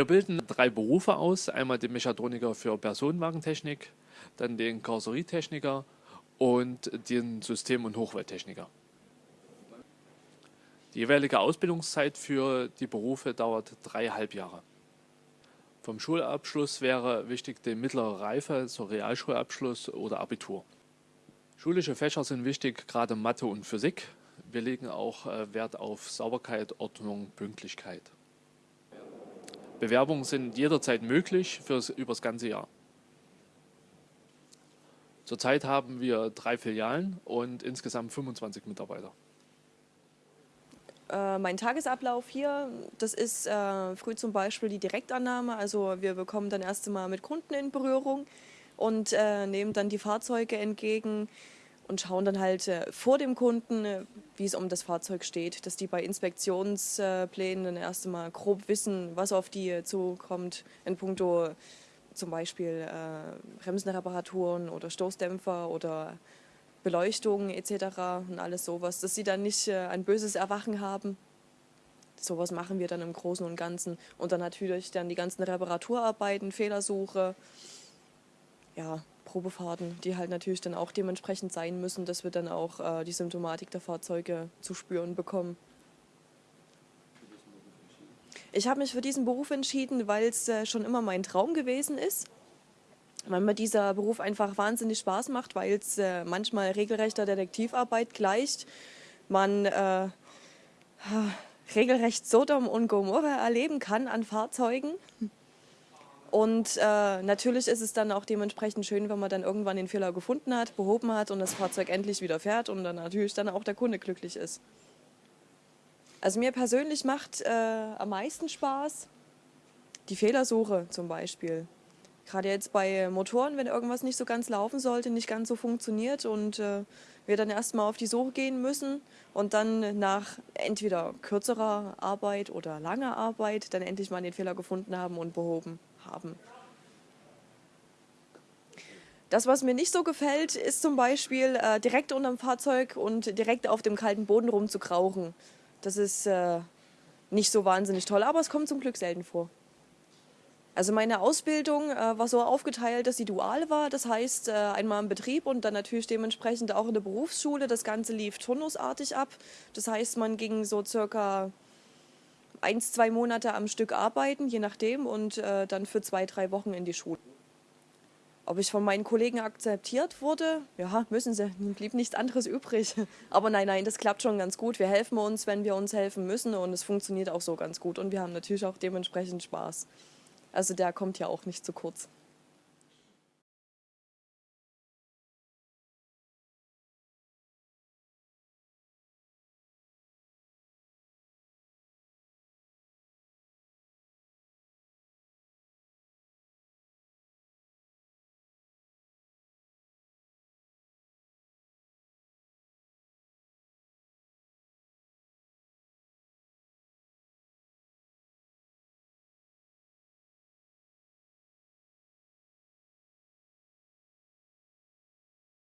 Wir bilden drei Berufe aus. Einmal den Mechatroniker für Personenwagentechnik, dann den Karosserietechniker und den System- und Hochwelttechniker. Die jeweilige Ausbildungszeit für die Berufe dauert dreieinhalb Jahre. Vom Schulabschluss wäre wichtig die mittlere Reife, so Realschulabschluss oder Abitur. Schulische Fächer sind wichtig, gerade Mathe und Physik. Wir legen auch äh, Wert auf Sauberkeit, Ordnung, Pünktlichkeit. Bewerbungen sind jederzeit möglich fürs, über das ganze Jahr. Zurzeit haben wir drei Filialen und insgesamt 25 Mitarbeiter. Äh, mein Tagesablauf hier, das ist äh, früh zum Beispiel die Direktannahme. Also wir bekommen dann erst einmal mit Kunden in Berührung und äh, nehmen dann die Fahrzeuge entgegen und schauen dann halt äh, vor dem Kunden, äh, wie es um das Fahrzeug steht, dass die bei Inspektionsplänen dann erst einmal grob wissen, was auf die zukommt in puncto zum Beispiel äh, Bremsenreparaturen oder Stoßdämpfer oder Beleuchtung etc. und alles sowas, dass sie dann nicht äh, ein böses Erwachen haben. Sowas machen wir dann im Großen und Ganzen. Und dann natürlich dann die ganzen Reparaturarbeiten, Fehlersuche, ja, Probefahrten, die halt natürlich dann auch dementsprechend sein müssen, dass wir dann auch äh, die Symptomatik der Fahrzeuge zu spüren bekommen. Ich habe mich für diesen Beruf entschieden, weil es äh, schon immer mein Traum gewesen ist weil mir dieser Beruf einfach wahnsinnig Spaß macht, weil es äh, manchmal regelrechter Detektivarbeit gleicht. Man äh, regelrecht Sodom und Gomorra erleben kann an Fahrzeugen. Und äh, natürlich ist es dann auch dementsprechend schön, wenn man dann irgendwann den Fehler gefunden hat, behoben hat und das Fahrzeug endlich wieder fährt und dann natürlich dann auch der Kunde glücklich ist. Also mir persönlich macht äh, am meisten Spaß die Fehlersuche zum Beispiel. Gerade jetzt bei Motoren, wenn irgendwas nicht so ganz laufen sollte, nicht ganz so funktioniert und äh, wir dann erstmal auf die Suche gehen müssen und dann nach entweder kürzerer Arbeit oder langer Arbeit dann endlich mal den Fehler gefunden haben und behoben haben. Das, was mir nicht so gefällt, ist zum Beispiel äh, direkt unterm Fahrzeug und direkt auf dem kalten Boden rumzukrauchen. Das ist äh, nicht so wahnsinnig toll, aber es kommt zum Glück selten vor. Also meine Ausbildung äh, war so aufgeteilt, dass sie dual war. Das heißt, äh, einmal im Betrieb und dann natürlich dementsprechend auch in der Berufsschule. Das Ganze lief turnusartig ab. Das heißt, man ging so circa eins, zwei Monate am Stück arbeiten, je nachdem, und äh, dann für zwei, drei Wochen in die Schule. Ob ich von meinen Kollegen akzeptiert wurde? Ja, müssen sie. Blieb nichts anderes übrig. Aber nein, nein, das klappt schon ganz gut. Wir helfen uns, wenn wir uns helfen müssen und es funktioniert auch so ganz gut. Und wir haben natürlich auch dementsprechend Spaß. Also der kommt ja auch nicht zu kurz.